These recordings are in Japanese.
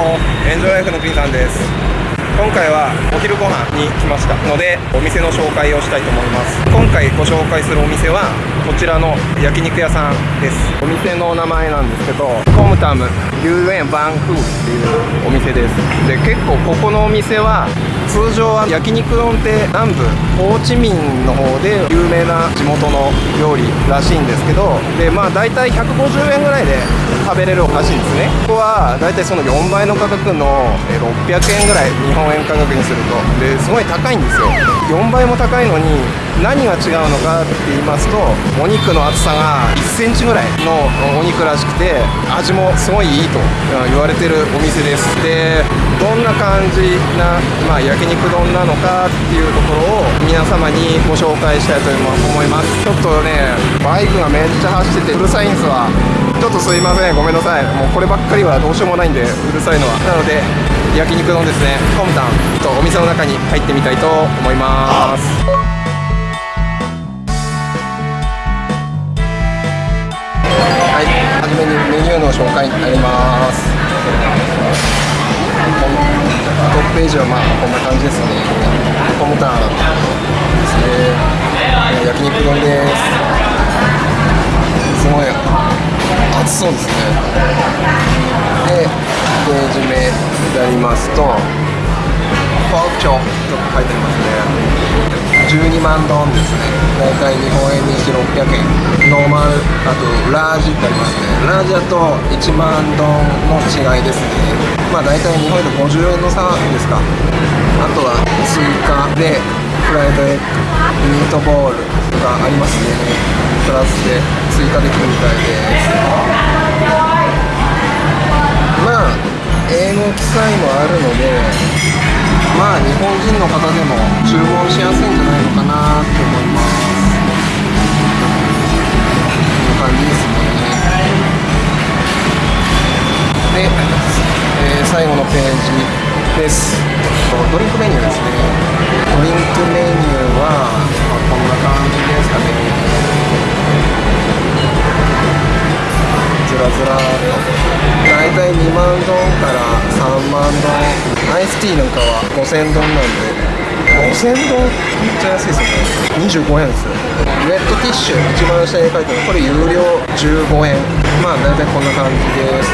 もエンジョイライフのピンさんです。今回はお昼ご飯に来ましたのでお店の紹介をしたいと思います。今回ご紹介するお店はこちらの焼肉屋さんです。お店の名前なんですけどコムタム遊園バンフーっていうお店です。で結構ここのお店は通常は焼肉丼って南部ホーチミンの方で有名な地元の料理らしいんですけどでまあ大体150円ぐらいで食べれるらしいんですね。ここは大体その4倍の価格の600円ぐらい日本円価格にすると。ですごい高いんですよ。4倍も高いのに何が違うのかって言いますとお肉の厚さが1センチぐらいのお肉らしくて味もすごいいいと言われてるお店です。でどんな感じな、まあ、焼肉丼なのかっていうところを皆様にご紹介したいと思います。ちょっとねバイクがめっちゃ走っててうるさいんですわ。ちょっとすいません。ごめんなさい。もうこればっかりはどうしようもないんでうるさいのは。なので焼肉丼ですね。コムタンとお店の中に入ってみたいと思います。の紹介になります。トップページはまあこんな感じですね。コムタンですね。焼肉丼です。すごい熱そうですね。でページ目になりますとポークチョと書いてありますね。12万ドンですね。大体日本円にして600円。ノーマルあとラージってありますね。ラージだと1万ドンの違いですね。まあ大体日本円で50円の差ですか。あとは追加でフライドエッグミートボールがありますね。プラスで追加できるみたいです。まあ英語記載もあるのでまあ日本人の方でも注文しやすいんじゃないのかなって思います。こんな感じですねで、えー、最後のページですドリンクメニューですね。ドリンクメニューは、まあ、こんな感じですかねずらずらと大体2万ドンから3万ドン。イスティーなんかは5000ドンなんで。5000ドンめっちゃ安いですよね。25円ですよ。ウェットティッシュ一番下に書いてある。これ有料15円。まあ大体こんな感じです。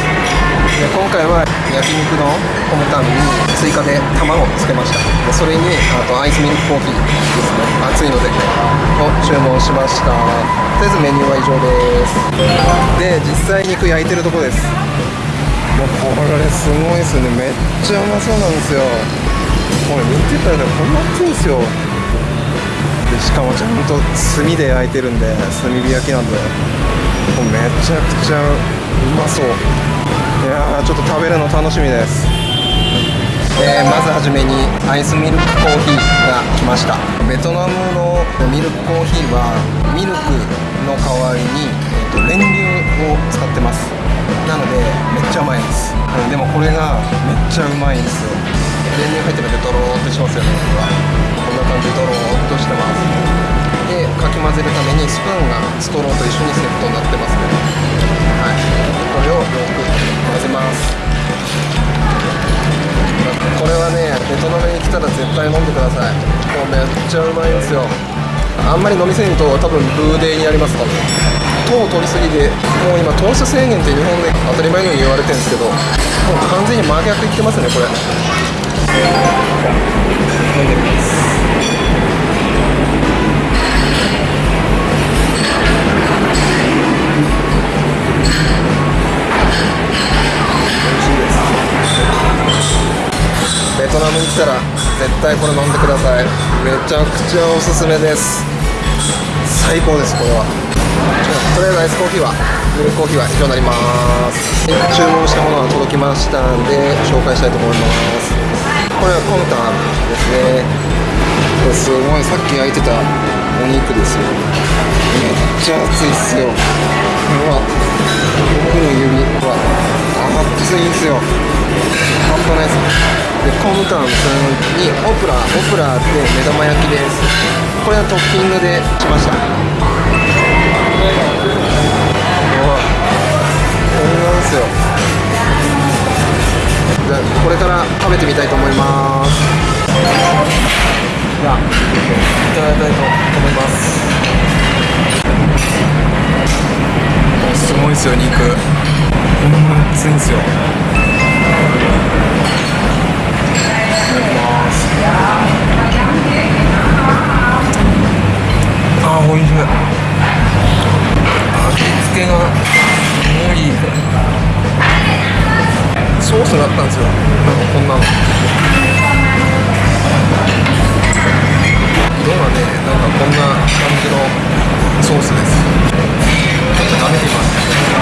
で今回は焼肉のコムタンに追加で卵をつけました。でそれにあとアイスミルクコーヒーですね。熱いのでを注文しました。とりあえずメニューは以上です。で実際肉焼いてるとこです。もうこれすごいですね。めっちゃうまそうなんですよ。これ見てたらこんな熱いんですよ。でしかもちゃんと炭で焼いてるんで炭火焼きなんで。もうめちゃくちゃうまそう。いやーちょっと食べるの楽しみです。えー、まずはじめにアイスミルクコーヒーが来ました。ベトナムのミルクコーヒーはミルクの代わりに、えーと、練乳を使ってます。なのでめっちゃうまいです、うん、でもこれがめっちゃうまいんですよ。練乳入ってるんでドローってしますよね。こんな感じでドローっとしてます。でかき混ぜるためにスプーンがストローと一緒にセットになってますねはい。これをよく混ぜます。これはねベトナムに来たら絶対飲んでください。もうめっちゃうまいんですよ。あんまり飲みすぎると多分ブーデーになりますから糖を取りすぎでもう今糖質制限って日本で当たり前のように言われてるんですけどもう完全に真逆いってますねこれ。飲んでみます。ベトナムに来たら絶対これ飲んでください。めちゃくちゃおすすめです。最高ですこれは。とりあえずアイスコーヒーはミルクコーヒーは以上になります。注文したものが届きましたんで紹介したいと思います。これはコンタンですね。これすごいさっき焼いてたお肉ですよ。めっちゃ熱いっすよ。うわ。僕の指は熱いんすよ。半端ないです。でコムタンにオプラオプラって目玉焼きです。これはトッピングでしました。これなんですよ。これから食べてみたいと思います。じゃあいただきたいと思います。すごいですよ肉。こんな熱いんですよ味しい。味付けがすごい。ソースがあったんですよ。なんかこんなの。色がねなんかこんな感じのソースです。ちょっと舐めてみます。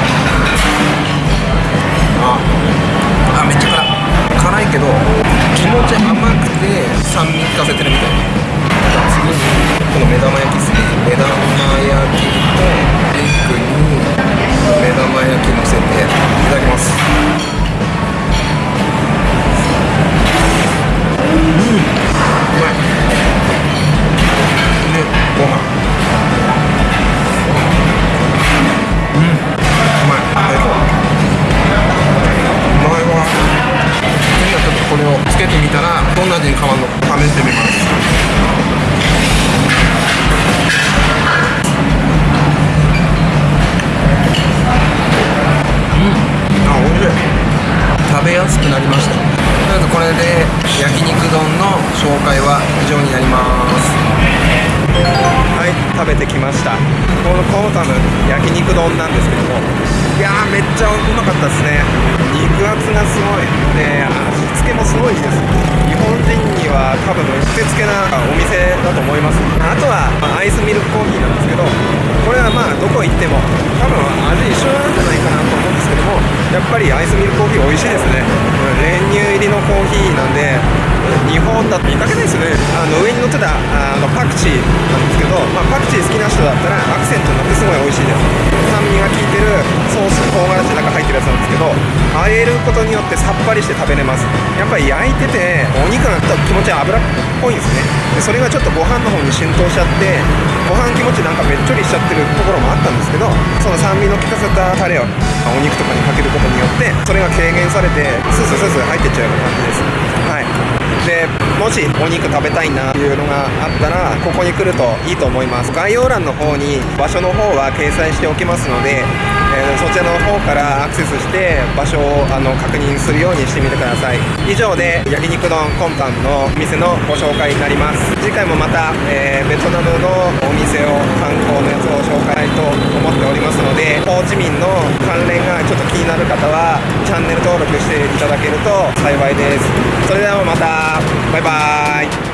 けてみたらどんな味に変わるのか試してみます。あ、美味しい食べやすくなりましたとりあえずこれで焼肉丼の紹介は以上になりますはい食べてきましたこのコータム焼肉丼なん。ですけどもいやーめっちゃうまかったですね。肉厚がすごい。で味付けもすごいです。日本人には多分うってつけなお店だと思います。あとはアイスミルクコーヒーなんですけどこれはまあどこ行っても多分味一緒なんじゃないかなと思うんですけどもやっぱりアイスミルクコーヒー美味しいですね。練乳入りのコーヒーなんで日本だと見かけないですね。あの上に乗ってたあのパクチーなんですけど、まあ、パクチー好きな人だったらアクセントになってすごい美味しいです。酸味が効いてるソース唐辛子の中入ってるやつなんですけどあえることによってさっぱりして食べれます。やっぱり焼いててお肉が気持ち油っぽいんですね。でそれがちょっとご飯の方に浸透しちゃってご飯気持ちなんかべっちょりしちゃってるところもあったんですけどその酸味の効かせたタレをお肉とかにかけることによってそれが軽減されてスースースースー入ってっちゃうような感じです。でもしお肉食べたいなっていうのがあったらここに来るといいと思います。概要欄の方に場所の方は掲載しておきますので、えーそちらの方からアクセスして場所をあの確認するようにしてみてください。以上で焼肉丼コンパンの店のご紹介になります。次回もまた、えーベトナムのお店を観光のやつを紹介と思っておりますのでホーチミンの関連がちょっと気になる方はチャンネル登録していただけると幸いです。それではまた。バイバーイ。